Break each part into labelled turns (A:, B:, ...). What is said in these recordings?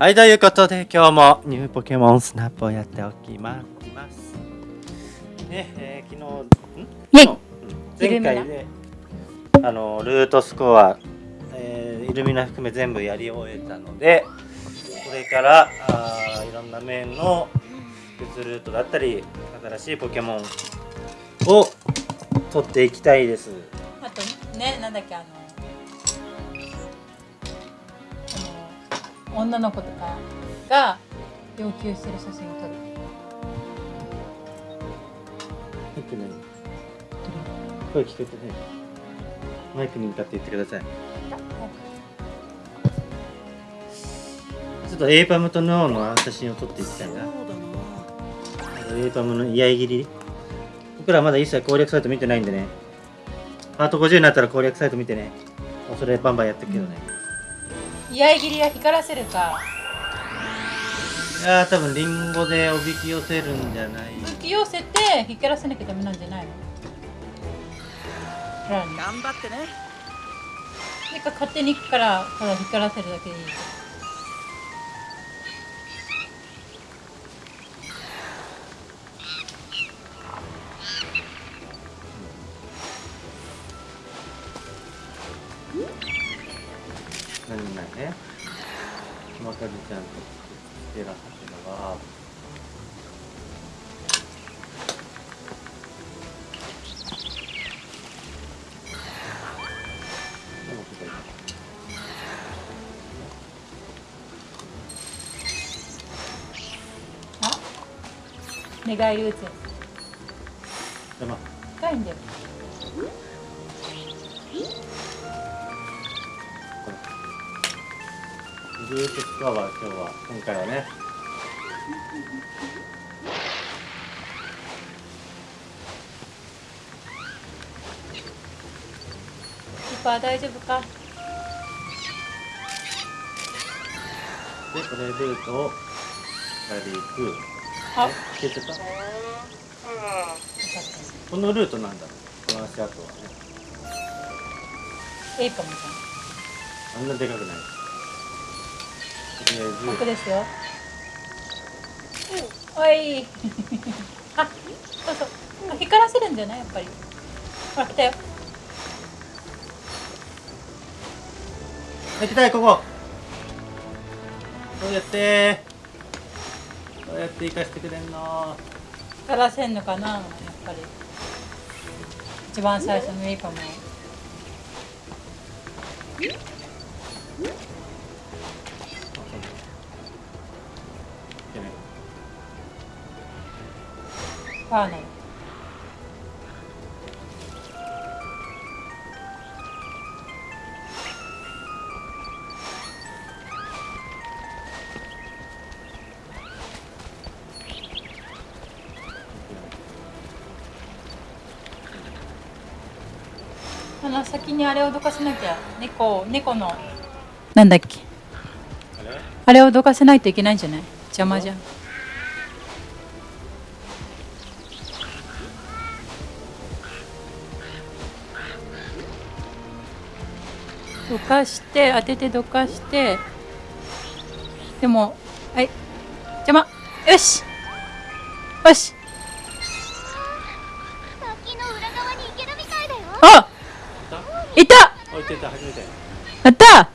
A: はい、ということで今日もニューポケモンスナップをやっておきます。ね、えー、昨日、前回で、あの、ルートスコア、えーイルミナ含め全部やり終えたので、これから、あーいろんな面の別ルートだったり、新しいポケモンを取っていきたいです。
B: あとねなんだっけあの女の子とかが要求してる写真を撮る。
A: 入ってない。声聞こえてない。マイクに向かって言ってください。ちょっとエイパムとノーの写真を撮っていきたいな。エイパムの居合切り。僕らまだ一切攻略サイト見てないんでね。パート50になったら攻略サイト見てね。それバンバンやってるけどね、
B: 居合切りは光らせるか。
A: いやー多分リンゴでおびき寄せるんじゃない。
B: 引き寄せて光らせなきゃダメなんじゃないの？
C: 頑張ってね。
B: なんか勝手に行くからただ光らせるだけでいい
A: 何もないね。まかりちゃんとつけらはてのは
B: 寝返り打つ。や
A: でまあ
B: つ深いんだよ
A: ルートスコアは今日は。今回はね。
B: キーパー大丈夫か？
A: でこれルートをやり行く。
B: あ
A: 消えちゃったこのルートなんだこの足跡はね。
B: たエイパムさ
A: あんなでかくない
B: 奥
A: ず
B: ですよ。おい。あそうそう。あ光らせるんじゃない？やっぱり。ほら来たよ。
A: 行きたいここ。どうやって？どうやって行かしてくれんの？
B: 光らせんのかな？やっぱり。一番最初のエイパムファーナルあの先にあれをどかせなきゃ。猫猫の。なんだっけ？
A: あれ？
B: あれをどかせないといけないんじゃない？邪魔じゃんかして当ててどかしてでもはい邪魔。よし。よし。あいた。やった。
A: なる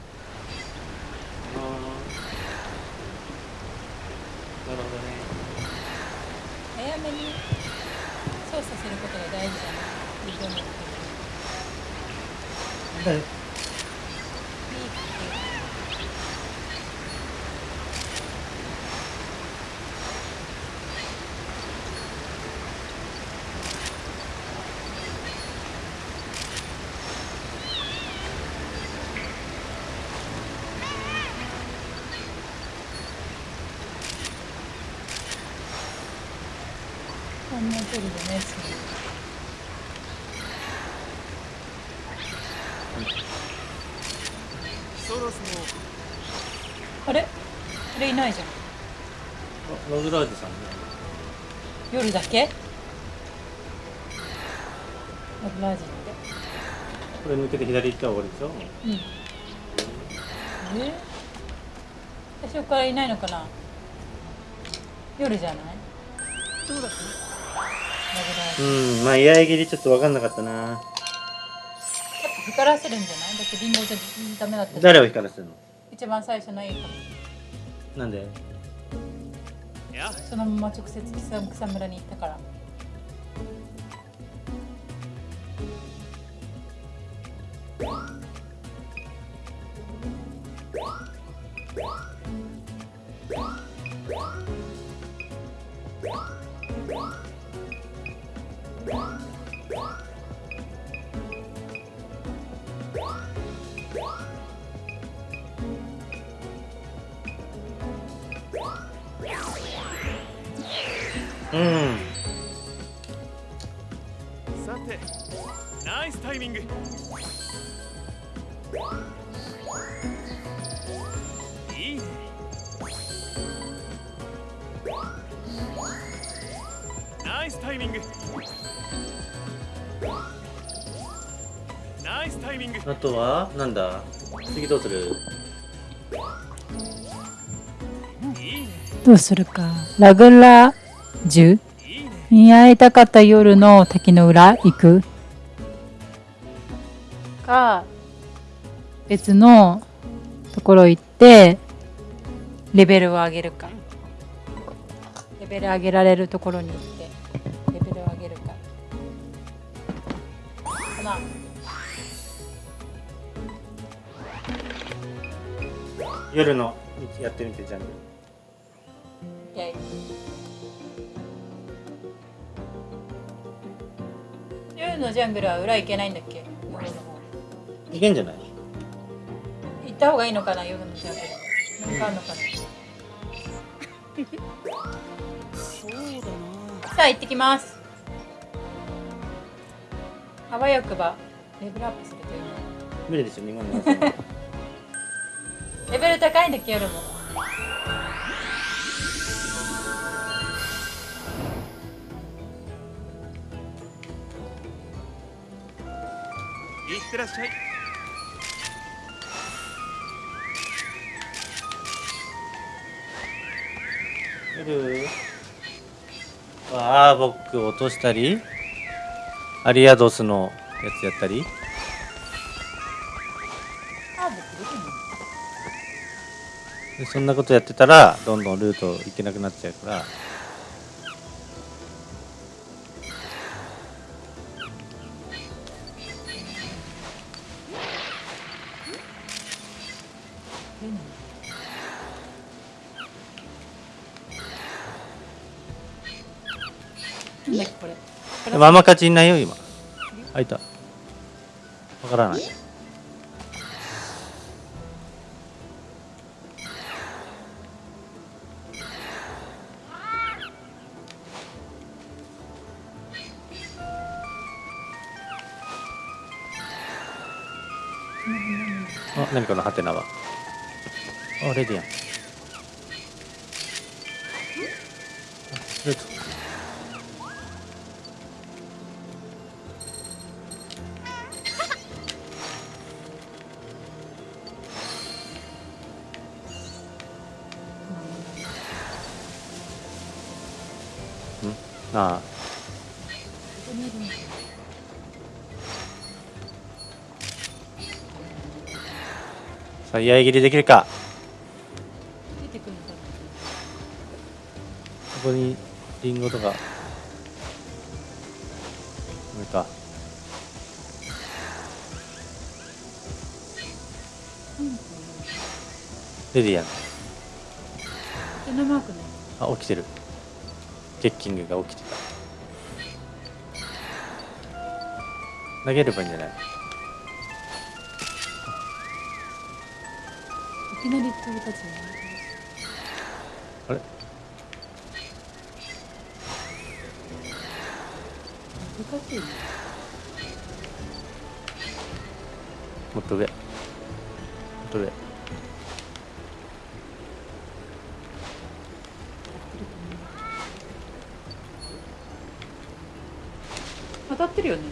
A: ほどね。
B: 早めに操作することが大事だな。移動の時
A: だい
B: こんな距離でねす
C: そろそろ
B: あれ？あれいないじゃん。
A: あロズラージさんね。
B: 夜だけ？ラブラージって？
A: これ抜けて左行ったら終わりでしょ
B: うん。え？私最初からいないのかな？夜じゃない？
C: どうだった？
A: うん。まあ居合切りちょっと分かんなかったな
B: 光らせるんじゃない？だってリンゴじゃダメだった
A: 誰を光らせるの？
B: 一番最初のいいかも
A: なんで？
B: そのまま直接草草むらに行ったから
A: うん。
C: さてナイスタイミング。いいね。ナイスタイミング。ナイスタイミング。
A: あとはなんだ？次どうする？
B: どうするか。ラグラジュ
C: いいね
B: に会いたかった夜の滝の裏行く。か別のところ行ってレベルを上げるか。レベル上げられるところに行ってレベルを上げるか。かな
A: 夜のやってみてジャンル
B: のジャングルは裏行けないんだっけ？夜の方
A: いけんじゃない？
B: 行った方がいいのかな夜のジャングル。なんかあんのかな？
C: そうだな。
B: さあ行ってきます。あわよくばレベルアップするといいな
A: 無理でしょ今の。
B: レベル高いんだっけ夜も
C: ってらっしゃい。
A: 夜ワーボック落としたり。アリアドスのやつやったり。そんなことやってたらどんどんルート行けなくなっちゃうから
B: なんだっけこれこれ
A: でもあんま勝ちいないよ今。あいた。わからない。あ何このハテナは。あレディアン。あルートああ。さあ居合切りできるか？ここにリンゴとかこれか。レディアン。
B: 手のマークね。
A: あ起きてる。ゲッキングが起きてた投げればいいんじゃない？
B: いきなり飛び立つね
A: あれ
B: 難しいね。
A: もっと上。もっと上。
B: 当たってるよね。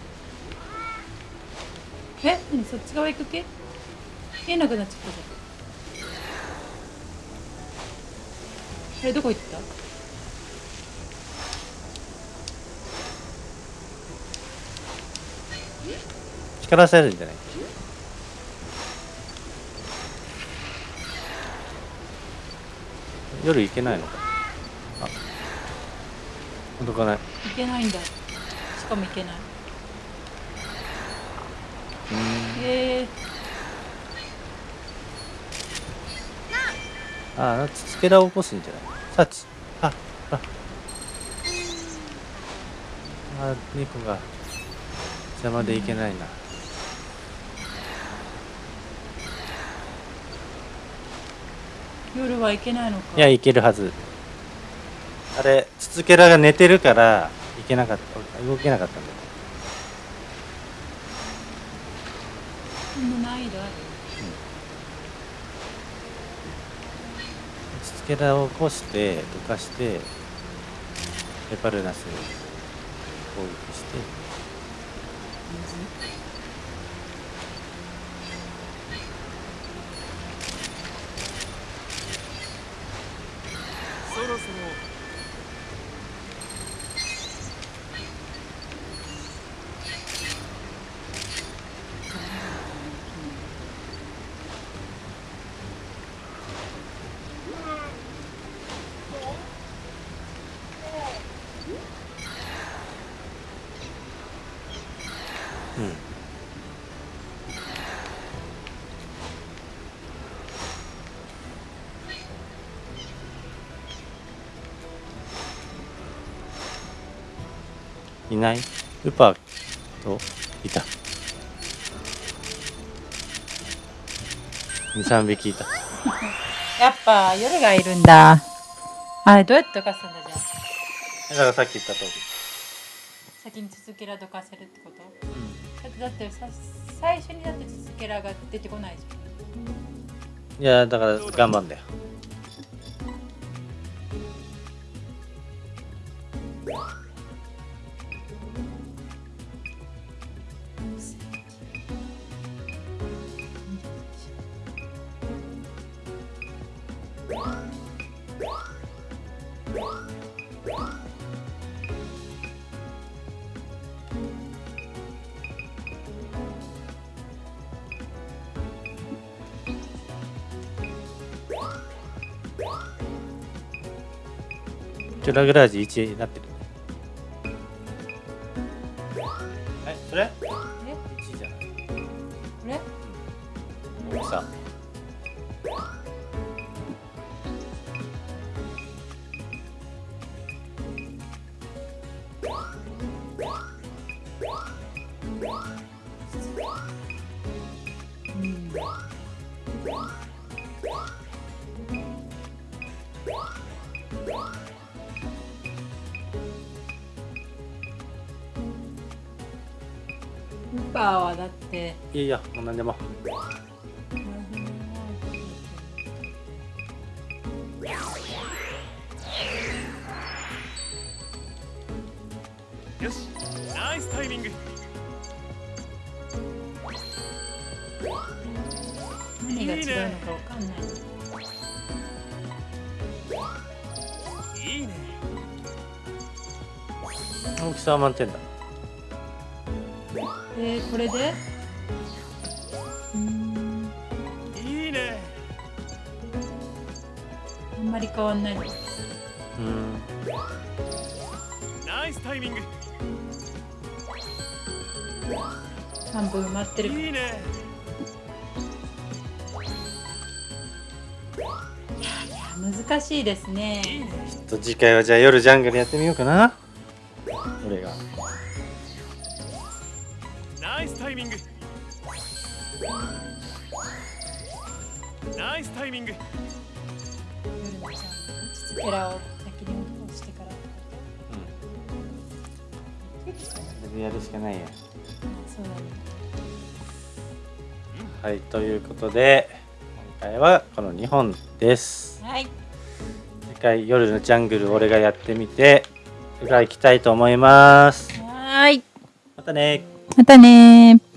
B: え？何？そっち側行く系見えなくなっちゃったじあれどこ行った？
A: 力されるんじゃない？夜行けないのか？あ届かない。
B: 行けないんだ。しかも行けない。
A: うん。
B: え
A: ああつつけらを起こすんじゃない？さちああ。あ猫が邪魔でいけないな。
B: ー、夜は行けないのか。
A: いやいけるはず。あれつつけらが寝てるからいけなかった。動けなかったんだよ。
B: 難易度ある
A: つつけらを起こしてどかしてエパルナスを攻撃して
C: そろそろ
A: いない。ウパといた。23匹いた。
B: やっぱ夜がいるんだ。あれどうやってどかすんだじゃあ。
A: だからさっき言った通り。
B: 先に続けらどかせるってこと？だってだってさ最初にだって続けらが出てこないじ
A: いやだから頑張んだよチュラグラージ1になってる。
B: はだって。
A: いやいやもう何でも。
C: よしナイスタイミング。
B: 何が違うのかわかんない。
C: いいね。
A: 大きさは満点だ
B: でこれで？うーん。
C: いいね。
B: あんまり変わんない。の
A: うん。
C: ナイスタイミング。
B: 半分埋まってる。
C: いいね。
B: 難しいですね。
C: いいね。
A: ちょっと次回はじゃあ夜ジャングルやってみようかな
C: イスタイミング。ナイスタイミング。
B: 夜のちゃんつつけらを先に落としてから。
A: うん。やるしかないや。
B: そうだ。ね
A: はいということで今回はこの2本です。
B: はい。
A: 次回夜のジャングル俺がやってみて裏行きたいと思います。
B: はーい。
A: またね
B: またねー。